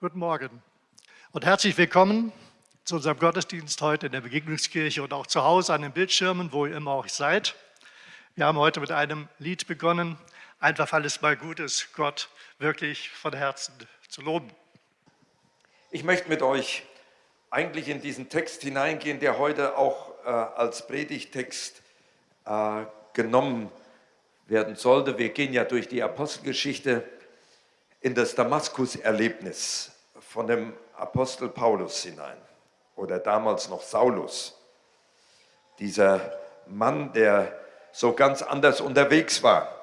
Guten Morgen und herzlich willkommen zu unserem Gottesdienst heute in der Begegnungskirche und auch zu Hause an den Bildschirmen, wo ihr immer auch seid. Wir haben heute mit einem Lied begonnen, einfach weil es mal gut ist, Gott wirklich von Herzen zu loben. Ich möchte mit euch eigentlich in diesen Text hineingehen, der heute auch äh, als Predigtext äh, genommen werden sollte. Wir gehen ja durch die Apostelgeschichte in das Damaskus-Erlebnis von dem Apostel Paulus hinein oder damals noch Saulus. Dieser Mann, der so ganz anders unterwegs war,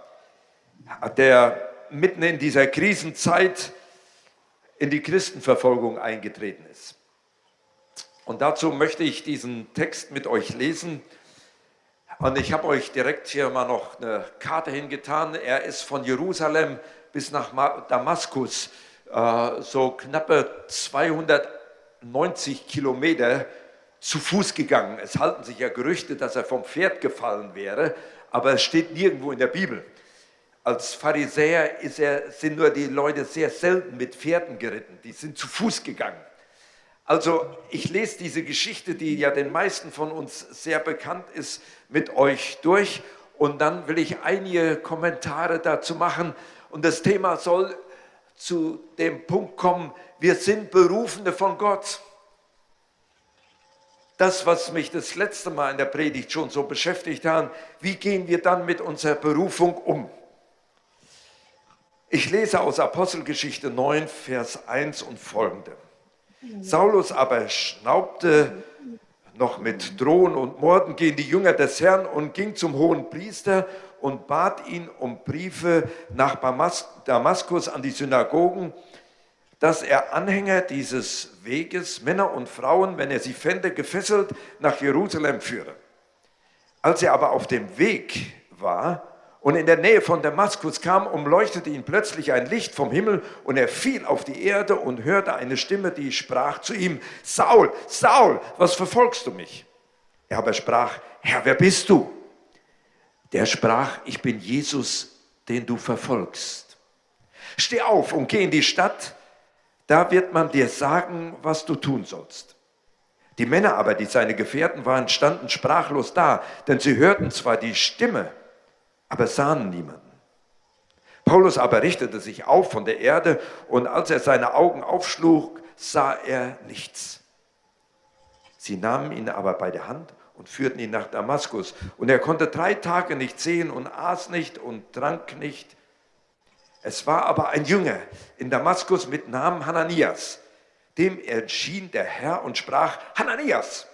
der mitten in dieser Krisenzeit in die Christenverfolgung eingetreten ist. Und dazu möchte ich diesen Text mit euch lesen. Und ich habe euch direkt hier mal noch eine Karte hingetan. Er ist von Jerusalem bis nach Damaskus äh, so knappe 290 Kilometer zu Fuß gegangen. Es halten sich ja Gerüchte, dass er vom Pferd gefallen wäre, aber es steht nirgendwo in der Bibel. Als Pharisäer er, sind nur die Leute sehr selten mit Pferden geritten, die sind zu Fuß gegangen. Also ich lese diese Geschichte, die ja den meisten von uns sehr bekannt ist, mit euch durch und dann will ich einige Kommentare dazu machen und das Thema soll zu dem Punkt kommen, wir sind Berufene von Gott. Das, was mich das letzte Mal in der Predigt schon so beschäftigt hat, wie gehen wir dann mit unserer Berufung um? Ich lese aus Apostelgeschichte 9, Vers 1 und folgende. Saulus aber schnaubte noch mit Drohen und Morden gegen die Jünger des Herrn und ging zum hohen Priester und bat ihn um Briefe nach Damaskus an die Synagogen, dass er Anhänger dieses Weges, Männer und Frauen, wenn er sie fände, gefesselt nach Jerusalem führe. Als er aber auf dem Weg war und in der Nähe von Damaskus kam, umleuchtete ihn plötzlich ein Licht vom Himmel und er fiel auf die Erde und hörte eine Stimme, die sprach zu ihm, Saul, Saul, was verfolgst du mich? Er aber sprach, Herr, wer bist du? Der sprach, ich bin Jesus, den du verfolgst. Steh auf und geh in die Stadt, da wird man dir sagen, was du tun sollst. Die Männer aber, die seine Gefährten waren, standen sprachlos da, denn sie hörten zwar die Stimme, aber sahen niemanden. Paulus aber richtete sich auf von der Erde und als er seine Augen aufschlug, sah er nichts. Sie nahmen ihn aber bei der Hand und führten ihn nach Damaskus. Und er konnte drei Tage nicht sehen und aß nicht und trank nicht. Es war aber ein Jünger in Damaskus mit Namen Hananias. Dem erschien der Herr und sprach, Hananias.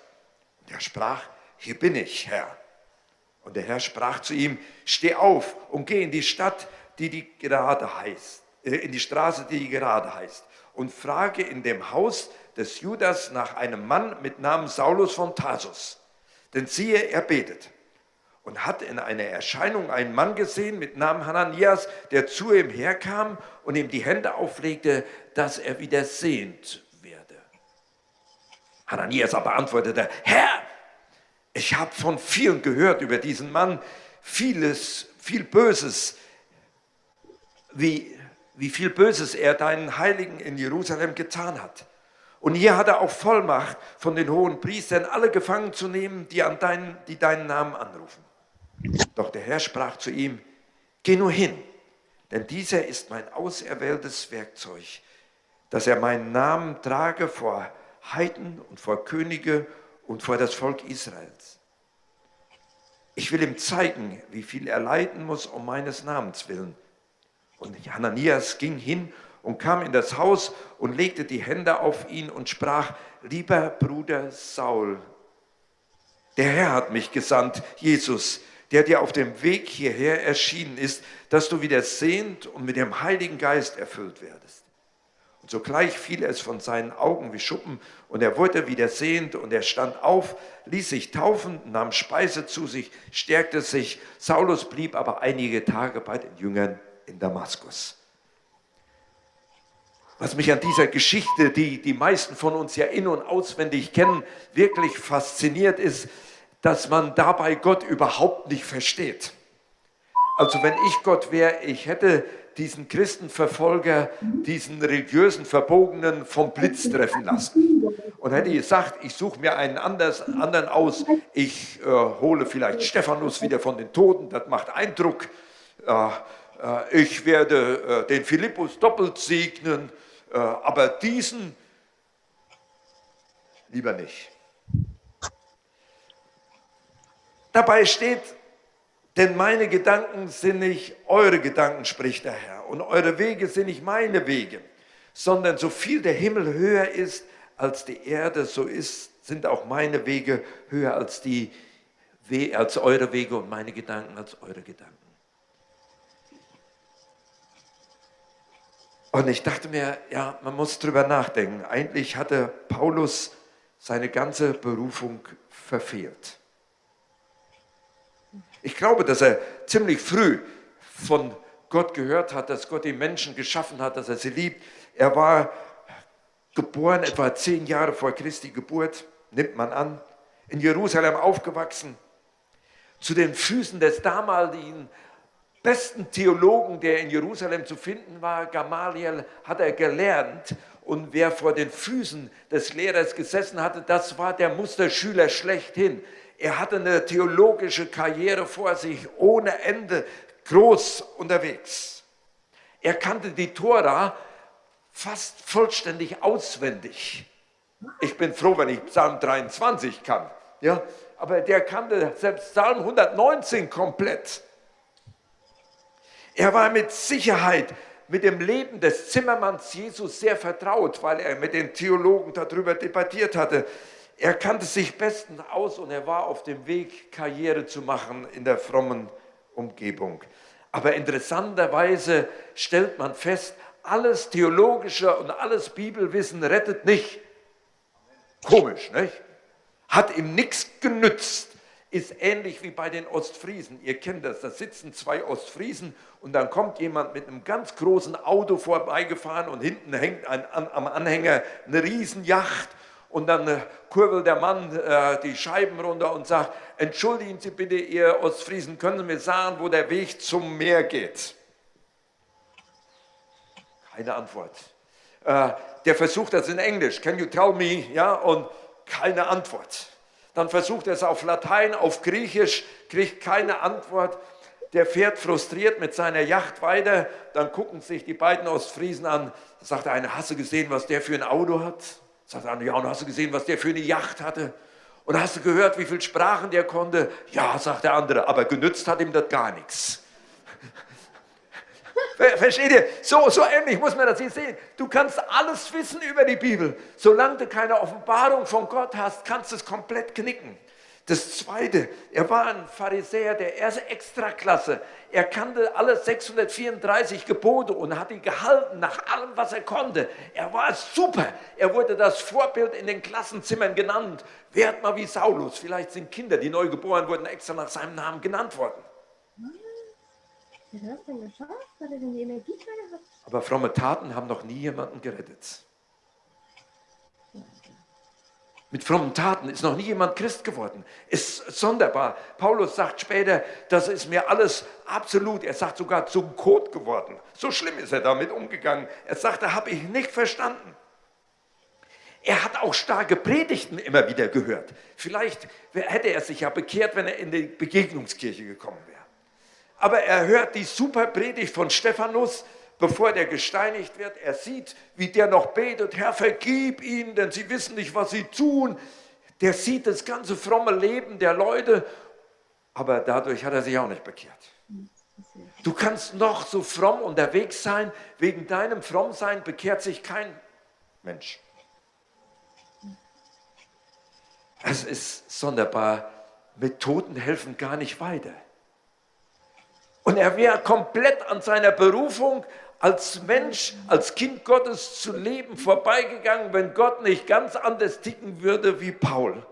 Und er sprach, hier bin ich, Herr. Und der Herr sprach zu ihm, steh auf und geh in die Stadt, die die gerade heißt, äh, in die Straße, die gerade heißt, und frage in dem Haus des Judas nach einem Mann mit Namen Saulus von Tarsus denn siehe, er betet und hat in einer Erscheinung einen Mann gesehen mit Namen Hananias, der zu ihm herkam und ihm die Hände auflegte, dass er wieder sehend werde. Hananias aber antwortete, Herr, ich habe von vielen gehört über diesen Mann, vieles, viel Böses, wie, wie viel Böses er deinen Heiligen in Jerusalem getan hat. Und hier hat er auch Vollmacht von den hohen Priestern, alle gefangen zu nehmen, die, an deinen, die deinen Namen anrufen. Doch der Herr sprach zu ihm, geh nur hin, denn dieser ist mein auserwähltes Werkzeug, dass er meinen Namen trage vor Heiden und vor Könige und vor das Volk Israels. Ich will ihm zeigen, wie viel er leiden muss um meines Namens willen. Und Hananias ging hin und kam in das Haus und legte die Hände auf ihn und sprach, lieber Bruder Saul, der Herr hat mich gesandt, Jesus, der dir auf dem Weg hierher erschienen ist, dass du wieder sehend und mit dem Heiligen Geist erfüllt werdest. Und sogleich fiel es von seinen Augen wie Schuppen und er wurde wieder sehend und er stand auf, ließ sich taufen, nahm Speise zu sich, stärkte sich. Saulus blieb aber einige Tage bei den Jüngern in Damaskus. Was mich an dieser Geschichte, die die meisten von uns ja in- und auswendig kennen, wirklich fasziniert ist, dass man dabei Gott überhaupt nicht versteht. Also wenn ich Gott wäre, ich hätte diesen Christenverfolger, diesen religiösen Verbogenen vom Blitz treffen lassen. Und hätte gesagt, ich suche mir einen anders, anderen aus, ich äh, hole vielleicht Stephanus wieder von den Toten, das macht Eindruck. Äh, äh, ich werde äh, den Philippus doppelt segnen, aber diesen lieber nicht. Dabei steht, denn meine Gedanken sind nicht eure Gedanken, spricht der Herr, und eure Wege sind nicht meine Wege, sondern so viel der Himmel höher ist als die Erde, so ist, sind auch meine Wege höher als, die, als eure Wege und meine Gedanken als eure Gedanken. Und ich dachte mir, ja, man muss drüber nachdenken. Eigentlich hatte Paulus seine ganze Berufung verfehlt. Ich glaube, dass er ziemlich früh von Gott gehört hat, dass Gott die Menschen geschaffen hat, dass er sie liebt. Er war geboren etwa zehn Jahre vor Christi Geburt, nimmt man an, in Jerusalem aufgewachsen, zu den Füßen des damaligen besten Theologen, der in Jerusalem zu finden war, Gamaliel, hat er gelernt. Und wer vor den Füßen des Lehrers gesessen hatte, das war der Musterschüler schlechthin. Er hatte eine theologische Karriere vor sich, ohne Ende, groß unterwegs. Er kannte die Tora fast vollständig auswendig. Ich bin froh, wenn ich Psalm 23 kann. Ja? Aber der kannte selbst Psalm 119 komplett. Er war mit Sicherheit mit dem Leben des Zimmermanns Jesus sehr vertraut, weil er mit den Theologen darüber debattiert hatte. Er kannte sich bestens aus und er war auf dem Weg, Karriere zu machen in der frommen Umgebung. Aber interessanterweise stellt man fest, alles Theologische und alles Bibelwissen rettet nicht. Komisch, nicht? Hat ihm nichts genützt. Ist ähnlich wie bei den Ostfriesen. Ihr kennt das, da sitzen zwei Ostfriesen und dann kommt jemand mit einem ganz großen Auto vorbeigefahren und hinten hängt ein, an, am Anhänger eine Riesenjacht und dann äh, kurbelt der Mann äh, die Scheiben runter und sagt, entschuldigen Sie bitte, ihr Ostfriesen, können Sie mir sagen, wo der Weg zum Meer geht? Keine Antwort. Äh, der versucht das in Englisch, can you tell me? Ja, und keine Antwort. Dann versucht er es auf Latein, auf Griechisch, kriegt keine Antwort. Der fährt frustriert mit seiner Yacht weiter. Dann gucken sich die beiden Ostfriesen an. Sagt der eine, hast du gesehen, was der für ein Auto hat? Sagt der andere, ja, und hast du gesehen, was der für eine Yacht hatte? Und hast du gehört, wie viele Sprachen der konnte? Ja, sagt der andere, aber genützt hat ihm das gar nichts. Versteht ihr? So, so ähnlich muss man das hier sehen. Du kannst alles wissen über die Bibel. Solange du keine Offenbarung von Gott hast, kannst du es komplett knicken. Das Zweite, er war ein Pharisäer der ersten Extraklasse. Er kannte alle 634 Gebote und hat die gehalten nach allem, was er konnte. Er war super. Er wurde das Vorbild in den Klassenzimmern genannt. Werd mal wie Saulus. Vielleicht sind Kinder, die neu geboren wurden, extra nach seinem Namen genannt worden. Er? Aber fromme Taten haben noch nie jemanden gerettet. Mit frommen Taten ist noch nie jemand Christ geworden. Ist sonderbar. Paulus sagt später, das ist mir alles absolut, er sagt sogar zum Kot geworden. So schlimm ist er damit umgegangen. Er sagt, da habe ich nicht verstanden. Er hat auch starke Predigten immer wieder gehört. Vielleicht hätte er sich ja bekehrt, wenn er in die Begegnungskirche gekommen wäre. Aber er hört die super Predigt von Stephanus, bevor der gesteinigt wird. Er sieht, wie der noch betet, Herr, vergib ihnen, denn sie wissen nicht, was sie tun. Der sieht das ganze fromme Leben der Leute, aber dadurch hat er sich auch nicht bekehrt. Du kannst noch so fromm unterwegs sein, wegen deinem Frommsein bekehrt sich kein Mensch. Es ist sonderbar, Methoden helfen gar nicht weiter. Und er wäre komplett an seiner Berufung als Mensch, als Kind Gottes zu leben vorbeigegangen, wenn Gott nicht ganz anders ticken würde wie Paul.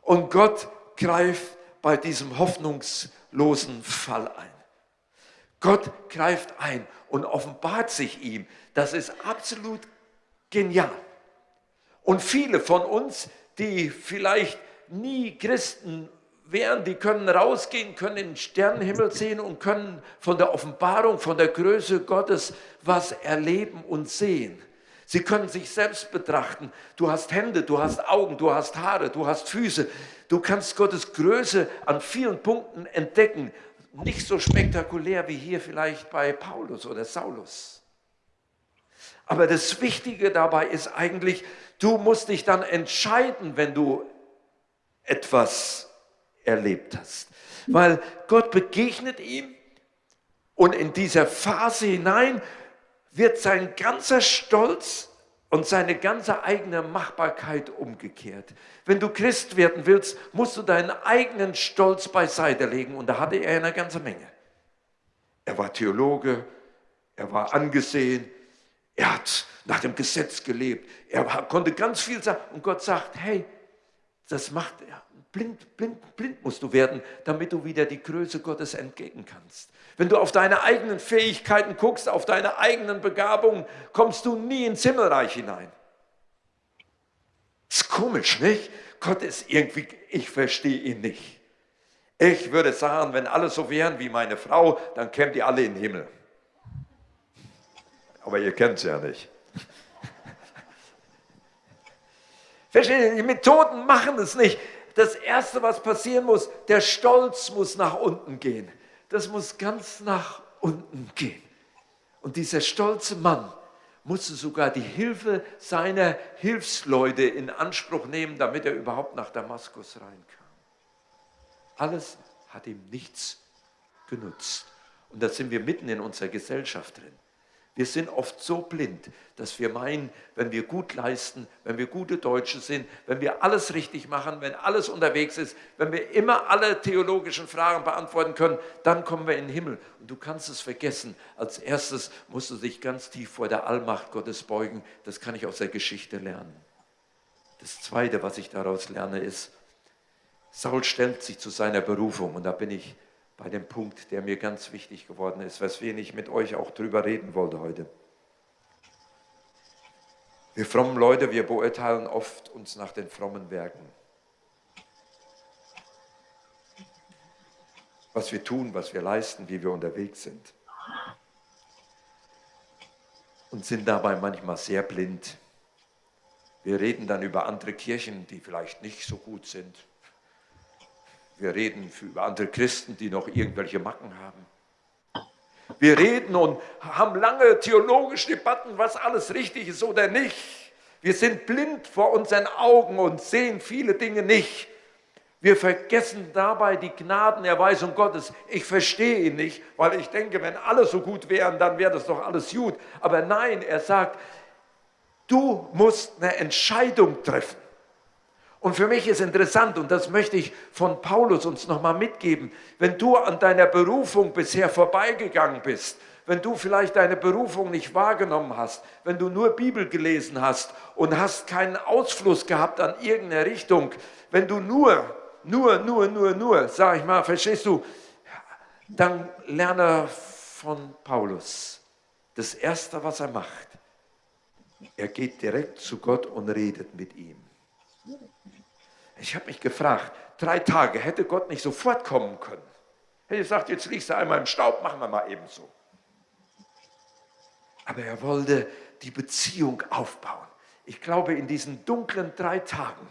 Und Gott greift bei diesem hoffnungslosen Fall ein. Gott greift ein und offenbart sich ihm. Das ist absolut genial. Und viele von uns, die vielleicht nie Christen wehren, die können rausgehen, können den Sternenhimmel sehen und können von der Offenbarung, von der Größe Gottes was erleben und sehen. Sie können sich selbst betrachten. Du hast Hände, du hast Augen, du hast Haare, du hast Füße. Du kannst Gottes Größe an vielen Punkten entdecken. Nicht so spektakulär wie hier vielleicht bei Paulus oder Saulus. Aber das Wichtige dabei ist eigentlich, du musst dich dann entscheiden, wenn du etwas erlebt hast. Weil Gott begegnet ihm und in dieser Phase hinein wird sein ganzer Stolz und seine ganze eigene Machbarkeit umgekehrt. Wenn du Christ werden willst, musst du deinen eigenen Stolz beiseite legen und da hatte er eine ganze Menge. Er war Theologe, er war angesehen, er hat nach dem Gesetz gelebt, er konnte ganz viel sagen und Gott sagt, hey, das macht er. Blind, blind, blind musst du werden, damit du wieder die Größe Gottes entgegen kannst. Wenn du auf deine eigenen Fähigkeiten guckst, auf deine eigenen Begabungen, kommst du nie ins Himmelreich hinein. Ist komisch, nicht? Gott ist irgendwie, ich verstehe ihn nicht. Ich würde sagen, wenn alle so wären wie meine Frau, dann kämen die alle in den Himmel. Aber ihr kennt es ja nicht. Versteht ihr, die Methoden machen es nicht das Erste, was passieren muss, der Stolz muss nach unten gehen. Das muss ganz nach unten gehen. Und dieser stolze Mann musste sogar die Hilfe seiner Hilfsleute in Anspruch nehmen, damit er überhaupt nach Damaskus reinkam. Alles hat ihm nichts genutzt. Und da sind wir mitten in unserer Gesellschaft drin. Wir sind oft so blind, dass wir meinen, wenn wir gut leisten, wenn wir gute Deutsche sind, wenn wir alles richtig machen, wenn alles unterwegs ist, wenn wir immer alle theologischen Fragen beantworten können, dann kommen wir in den Himmel. Und du kannst es vergessen. Als erstes musst du dich ganz tief vor der Allmacht Gottes beugen. Das kann ich aus der Geschichte lernen. Das Zweite, was ich daraus lerne, ist, Saul stellt sich zu seiner Berufung. Und da bin ich bei dem Punkt, der mir ganz wichtig geworden ist, weswegen ich mit euch auch drüber reden wollte heute. Wir frommen Leute, wir beurteilen oft uns nach den frommen Werken. Was wir tun, was wir leisten, wie wir unterwegs sind. Und sind dabei manchmal sehr blind. Wir reden dann über andere Kirchen, die vielleicht nicht so gut sind, wir reden über andere Christen, die noch irgendwelche Macken haben. Wir reden und haben lange theologische Debatten, was alles richtig ist oder nicht. Wir sind blind vor unseren Augen und sehen viele Dinge nicht. Wir vergessen dabei die Gnadenerweisung Gottes. Ich verstehe ihn nicht, weil ich denke, wenn alle so gut wären, dann wäre das doch alles gut. Aber nein, er sagt, du musst eine Entscheidung treffen. Und für mich ist interessant, und das möchte ich von Paulus uns nochmal mitgeben, wenn du an deiner Berufung bisher vorbeigegangen bist, wenn du vielleicht deine Berufung nicht wahrgenommen hast, wenn du nur Bibel gelesen hast und hast keinen Ausfluss gehabt an irgendeine Richtung, wenn du nur, nur, nur, nur, nur, sag ich mal, verstehst du, dann lerne von Paulus. Das Erste, was er macht, er geht direkt zu Gott und redet mit ihm. Ich habe mich gefragt, drei Tage, hätte Gott nicht sofort kommen können? Hätte gesagt, jetzt liegst du einmal im Staub, machen wir mal eben so. Aber er wollte die Beziehung aufbauen. Ich glaube, in diesen dunklen drei Tagen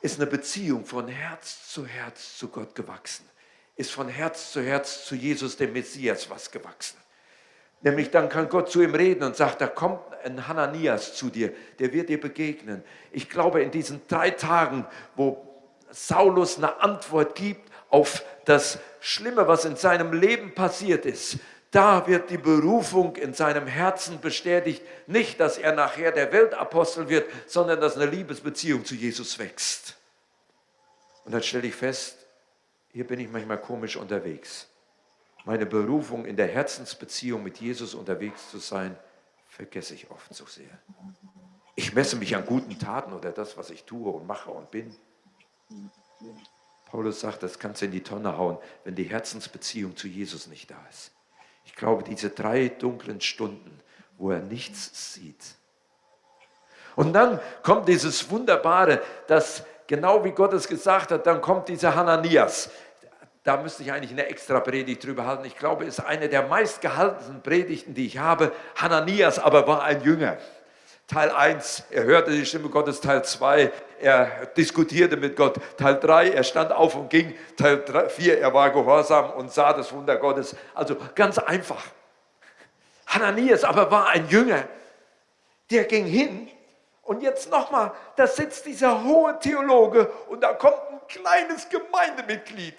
ist eine Beziehung von Herz zu Herz zu Gott gewachsen. Ist von Herz zu Herz zu Jesus, dem Messias, was gewachsen. Nämlich dann kann Gott zu ihm reden und sagt, da kommt ein Hananias zu dir, der wird dir begegnen. Ich glaube, in diesen drei Tagen, wo Saulus eine Antwort gibt auf das Schlimme, was in seinem Leben passiert ist, da wird die Berufung in seinem Herzen bestätigt. Nicht, dass er nachher der Weltapostel wird, sondern dass eine Liebesbeziehung zu Jesus wächst. Und dann stelle ich fest, hier bin ich manchmal komisch unterwegs meine Berufung in der Herzensbeziehung mit Jesus unterwegs zu sein, vergesse ich oft so sehr. Ich messe mich an guten Taten oder das, was ich tue und mache und bin. Paulus sagt, das kannst du in die Tonne hauen, wenn die Herzensbeziehung zu Jesus nicht da ist. Ich glaube, diese drei dunklen Stunden, wo er nichts sieht. Und dann kommt dieses Wunderbare, dass genau wie Gott es gesagt hat, dann kommt dieser Hananias. Da müsste ich eigentlich eine extra Predigt drüber halten. Ich glaube, es ist eine der meistgehaltensten Predigten, die ich habe. Hananias aber war ein Jünger. Teil 1, er hörte die Stimme Gottes. Teil 2, er diskutierte mit Gott. Teil 3, er stand auf und ging. Teil 4, er war gehorsam und sah das Wunder Gottes. Also ganz einfach. Hananias aber war ein Jünger. Der ging hin und jetzt nochmal, da sitzt dieser hohe Theologe und da kommt ein kleines Gemeindemitglied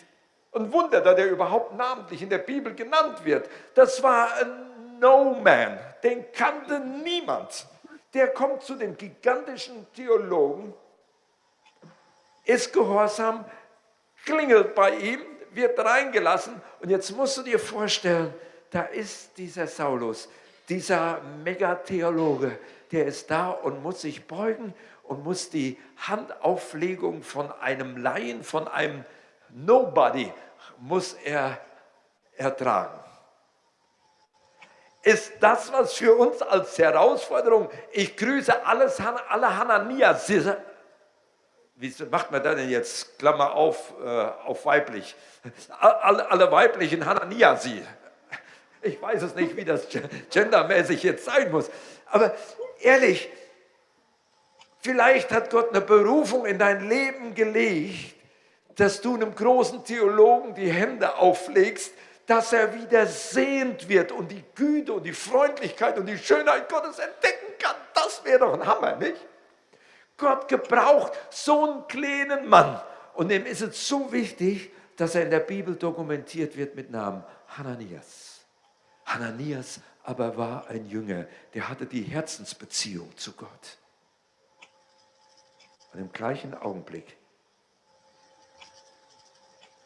ein Wunder, da der überhaupt namentlich in der Bibel genannt wird. Das war ein No-Man, den kannte niemand. Der kommt zu dem gigantischen Theologen, ist gehorsam, klingelt bei ihm, wird reingelassen und jetzt musst du dir vorstellen, da ist dieser Saulus, dieser Megatheologe, der ist da und muss sich beugen und muss die Handauflegung von einem Laien, von einem Nobody muss er ertragen. Ist das was für uns als Herausforderung? Ich grüße alles, alle Hananias. Wie macht man das denn jetzt? Klammer auf, äh, auf weiblich. Alle, alle weiblichen Hananiasi. Ich weiß es nicht, wie das gendermäßig jetzt sein muss. Aber ehrlich, vielleicht hat Gott eine Berufung in dein Leben gelegt, dass du einem großen Theologen die Hände auflegst, dass er wieder sehend wird und die Güte und die Freundlichkeit und die Schönheit Gottes entdecken kann. Das wäre doch ein Hammer, nicht? Gott gebraucht so einen kleinen Mann und dem ist es so wichtig, dass er in der Bibel dokumentiert wird mit Namen Hananias. Hananias aber war ein Jünger, der hatte die Herzensbeziehung zu Gott. Und im gleichen Augenblick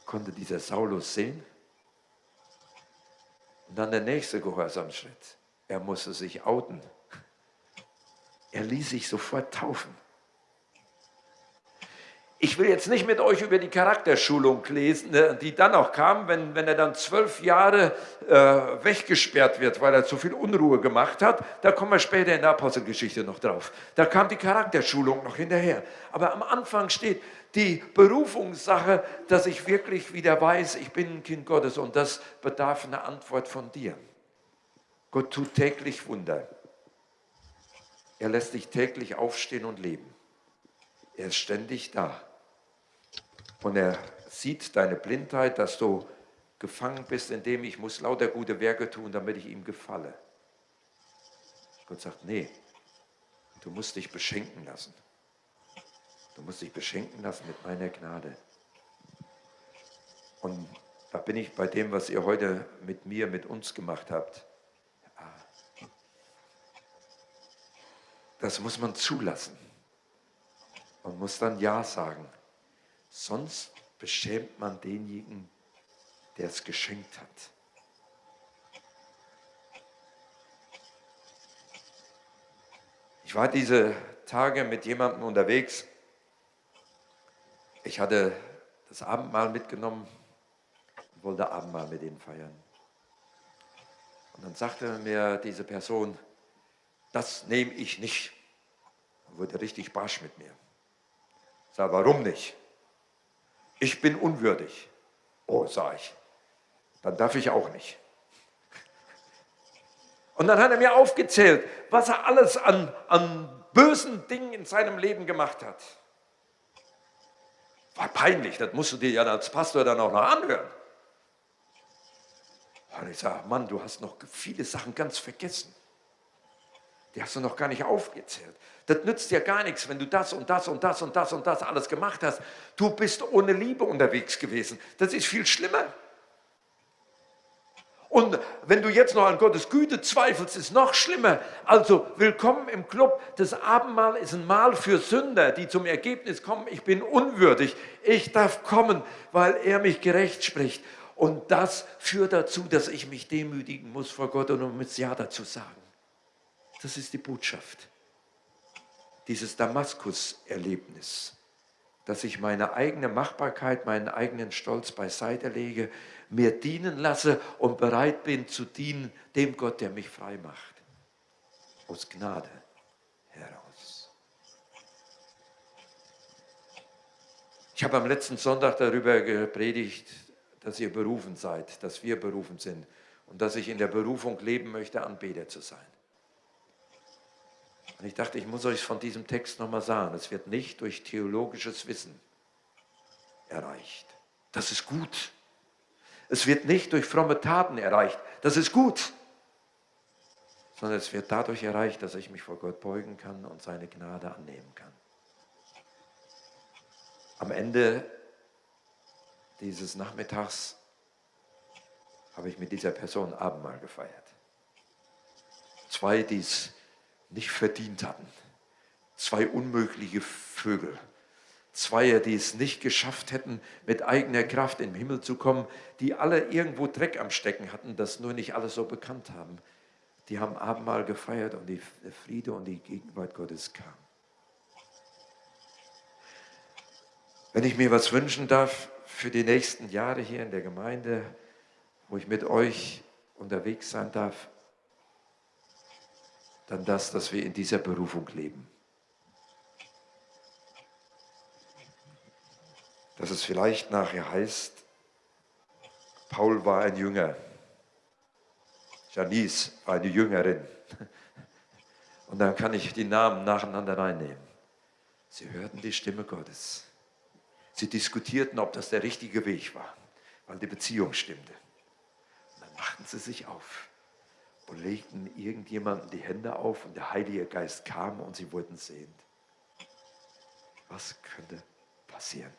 konnte dieser Saulus sehen. Und dann der nächste Gehorsamschritt. Er musste sich outen. Er ließ sich sofort taufen. Ich will jetzt nicht mit euch über die Charakterschulung lesen, ne, die dann auch kam, wenn, wenn er dann zwölf Jahre äh, weggesperrt wird, weil er zu viel Unruhe gemacht hat. Da kommen wir später in der Apostelgeschichte noch drauf. Da kam die Charakterschulung noch hinterher. Aber am Anfang steht die Berufungssache, dass ich wirklich wieder weiß, ich bin ein Kind Gottes und das bedarf einer Antwort von dir. Gott tut täglich Wunder. Er lässt dich täglich aufstehen und leben. Er ist ständig da. Und er sieht deine Blindheit, dass du gefangen bist, indem ich muss lauter gute Werke tun, damit ich ihm gefalle. Gott sagt, nee, du musst dich beschenken lassen. Du musst dich beschenken lassen mit meiner Gnade. Und da bin ich bei dem, was ihr heute mit mir, mit uns gemacht habt. Das muss man zulassen und muss dann Ja sagen. Sonst beschämt man denjenigen, der es geschenkt hat. Ich war diese Tage mit jemandem unterwegs. Ich hatte das Abendmahl mitgenommen und wollte Abendmahl mit ihm feiern. Und dann sagte mir diese Person, das nehme ich nicht. Und wurde richtig barsch mit mir. Ich sage, warum nicht? Ich bin unwürdig. Oh, sag ich, dann darf ich auch nicht. Und dann hat er mir aufgezählt, was er alles an, an bösen Dingen in seinem Leben gemacht hat. War peinlich, das musst du dir ja als Pastor dann auch noch anhören. Und ich sage, Mann, du hast noch viele Sachen ganz vergessen. Die hast du noch gar nicht aufgezählt. Das nützt dir gar nichts, wenn du das und das und das und das und das alles gemacht hast. Du bist ohne Liebe unterwegs gewesen. Das ist viel schlimmer. Und wenn du jetzt noch an Gottes Güte zweifelst, ist noch schlimmer. Also willkommen im Club. Das Abendmahl ist ein Mahl für Sünder, die zum Ergebnis kommen, ich bin unwürdig. Ich darf kommen, weil er mich gerecht spricht. Und das führt dazu, dass ich mich demütigen muss vor Gott und um es Ja dazu sagen. Das ist die Botschaft dieses Damaskus-Erlebnis, dass ich meine eigene Machbarkeit, meinen eigenen Stolz beiseite lege, mir dienen lasse und bereit bin zu dienen dem Gott, der mich frei macht. Aus Gnade heraus. Ich habe am letzten Sonntag darüber gepredigt, dass ihr berufen seid, dass wir berufen sind und dass ich in der Berufung leben möchte, Anbeter zu sein. Und ich dachte, ich muss euch von diesem Text nochmal sagen, es wird nicht durch theologisches Wissen erreicht. Das ist gut. Es wird nicht durch fromme Taten erreicht. Das ist gut. Sondern es wird dadurch erreicht, dass ich mich vor Gott beugen kann und seine Gnade annehmen kann. Am Ende dieses Nachmittags habe ich mit dieser Person Abendmahl gefeiert. Zwei, die es nicht verdient hatten. Zwei unmögliche Vögel. Zwei, die es nicht geschafft hätten, mit eigener Kraft den Himmel zu kommen, die alle irgendwo Dreck am Stecken hatten, das nur nicht alle so bekannt haben. Die haben Abendmahl gefeiert und die Friede und die Gegenwart Gottes kam. Wenn ich mir was wünschen darf für die nächsten Jahre hier in der Gemeinde, wo ich mit euch unterwegs sein darf, dann das, dass wir in dieser Berufung leben. Dass es vielleicht nachher heißt, Paul war ein Jünger, Janice war eine Jüngerin. Und dann kann ich die Namen nacheinander reinnehmen. Sie hörten die Stimme Gottes. Sie diskutierten, ob das der richtige Weg war, weil die Beziehung stimmte. Und dann machten sie sich auf und legten irgendjemanden die Hände auf und der Heilige Geist kam und sie wurden sehend. Was könnte passieren?